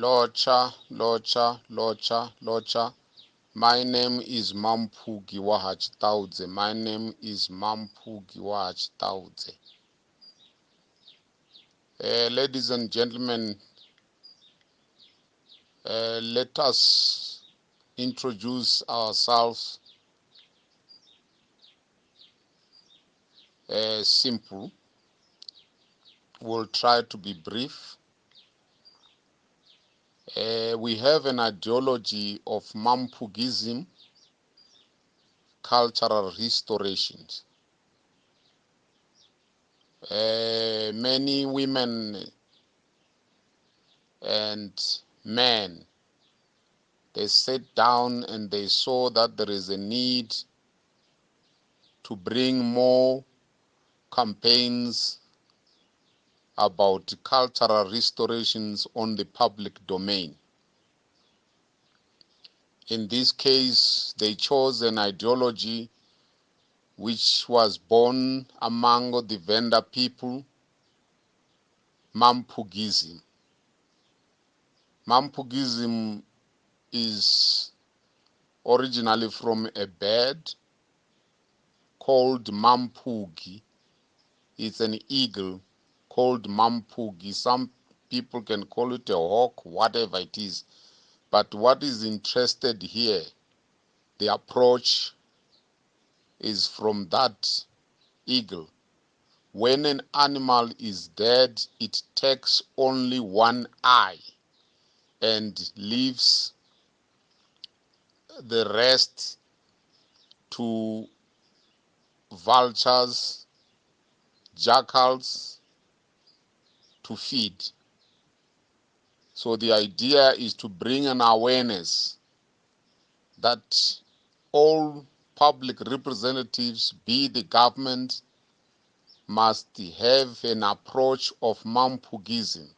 Locha, Locha, Locha, Locha. My name is Mampugi Wahachitaudze. My name is Mampugi Wahachitaudze. Uh, ladies and gentlemen, uh, let us introduce ourselves. Uh, simple. We'll try to be brief. Uh, we have an ideology of Mampugism, cultural restorations. Uh, many women and men, they sat down and they saw that there is a need to bring more campaigns about cultural restorations on the public domain. In this case, they chose an ideology which was born among the Venda people, Mampugism. Mampugism is originally from a bird called Mampugi. It's an eagle called Mampugi. Some people can call it a hawk, whatever it is. But what is interested here, the approach is from that eagle. When an animal is dead, it takes only one eye and leaves the rest to vultures, jackals, to feed. So the idea is to bring an awareness that all public representatives, be the government, must have an approach of Mampugism.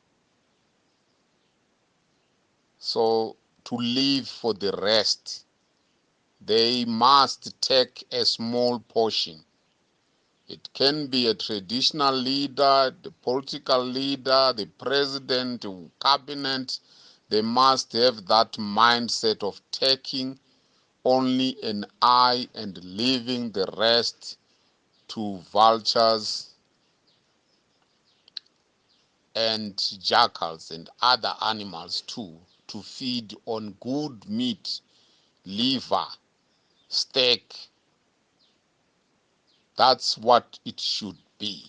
So to live for the rest, they must take a small portion it can be a traditional leader, the political leader, the president, the cabinet. They must have that mindset of taking only an eye and leaving the rest to vultures and jackals and other animals too to feed on good meat, liver, steak, that's what it should be.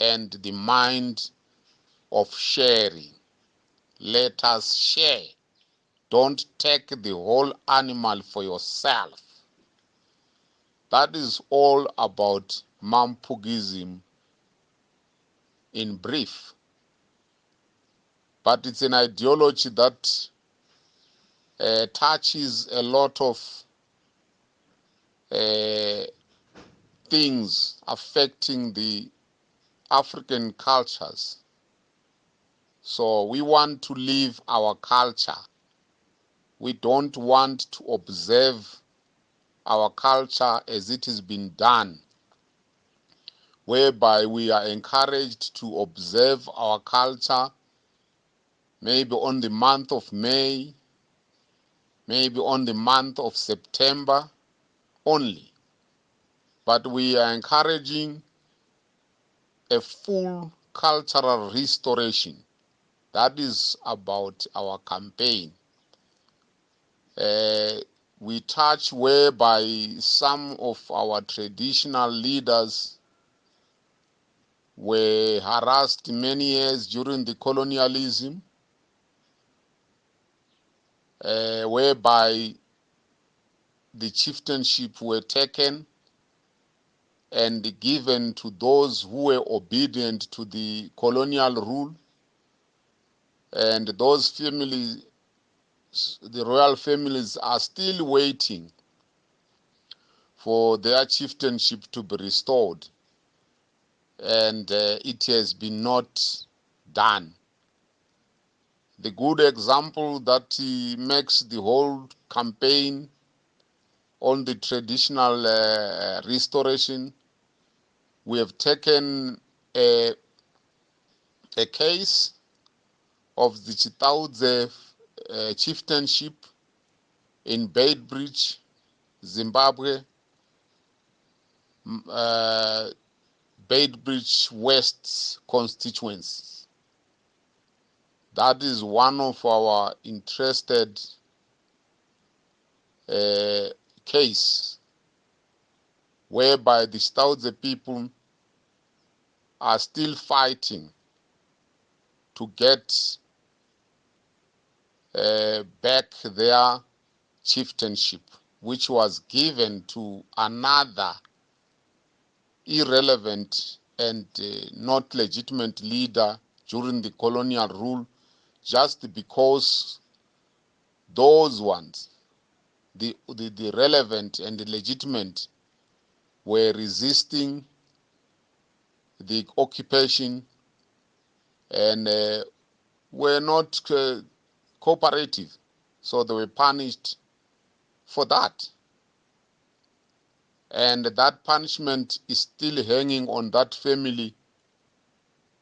And the mind of sharing. Let us share. Don't take the whole animal for yourself. That is all about Mampugism in brief. But it's an ideology that uh, touches a lot of uh, things affecting the African cultures. So we want to live our culture. We don't want to observe our culture as it has been done, whereby we are encouraged to observe our culture maybe on the month of May, maybe on the month of September only but we are encouraging a full cultural restoration. That is about our campaign. Uh, we touch whereby some of our traditional leaders were harassed many years during the colonialism, uh, whereby the chieftainship were taken and given to those who were obedient to the colonial rule. And those families, the royal families, are still waiting for their chieftainship to be restored. And uh, it has been not done. The good example that makes the whole campaign on the traditional uh, restoration, we have taken a, a case of the Chitaudze uh, chieftainship in Beitbridge, Zimbabwe, uh, West constituency. That is one of our interested uh, case whereby the Staudze people are still fighting to get uh, back their chieftainship, which was given to another irrelevant and uh, not legitimate leader during the colonial rule, just because those ones, the, the, the relevant and the legitimate, were resisting the occupation and uh, were not uh, cooperative. So they were punished for that. And that punishment is still hanging on that family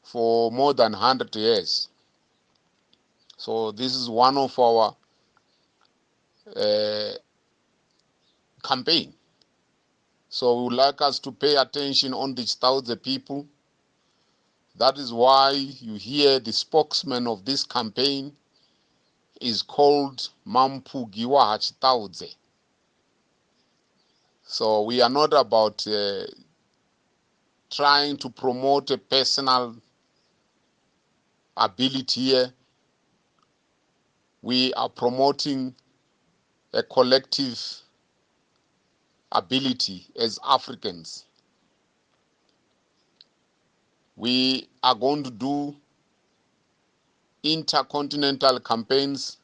for more than 100 years. So this is one of our uh, campaign. So we would like us to pay attention on the Staudze people. That is why you hear the spokesman of this campaign is called Mampu Mampugiwa Hachitaudze. So we are not about uh, trying to promote a personal ability here. We are promoting a collective ability as Africans. We are going to do intercontinental campaigns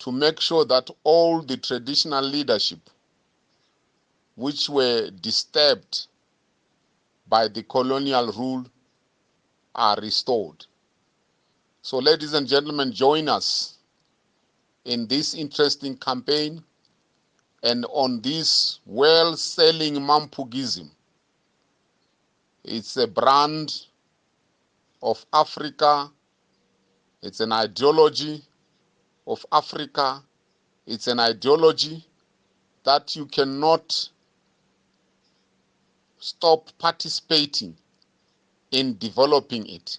to make sure that all the traditional leadership which were disturbed by the colonial rule are restored. So ladies and gentlemen, join us in this interesting campaign and on this well-selling Mampugism. It's a brand of Africa. It's an ideology of Africa. It's an ideology that you cannot stop participating in developing it.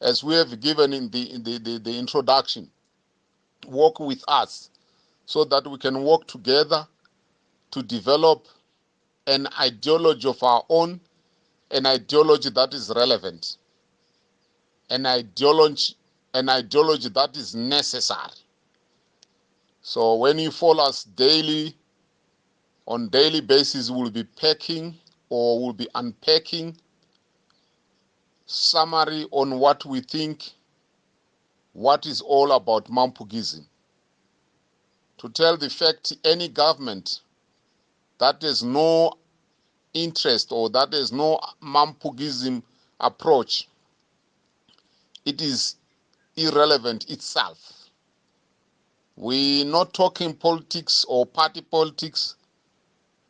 As we have given in the, in the, the, the introduction, work with us so that we can work together to develop an ideology of our own, an ideology that is relevant, an ideology, an ideology that is necessary. So when you follow us daily, on daily basis, we'll be packing or we'll be unpacking summary on what we think, what is all about Mampugism. To tell the fact, any government that has no interest or that has no Mampugism approach, it is irrelevant itself. We're not talking politics or party politics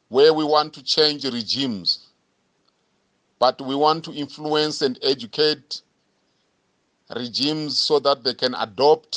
where we want to change regimes, but we want to influence and educate regimes so that they can adopt